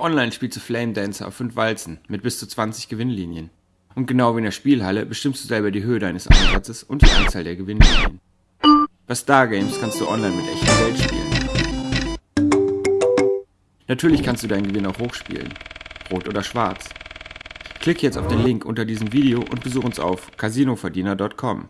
Online spielst du Flame Dancer auf 5 Walzen mit bis zu 20 Gewinnlinien. Und genau wie in der Spielhalle bestimmst du selber die Höhe deines Einsatzes und die Anzahl der Gewinnlinien. Bei Stargames kannst du online mit echtem Geld spielen. Natürlich kannst du deinen Gewinn auch hochspielen. Rot oder schwarz. Klick jetzt auf den Link unter diesem Video und besuch uns auf casinoverdiener.com.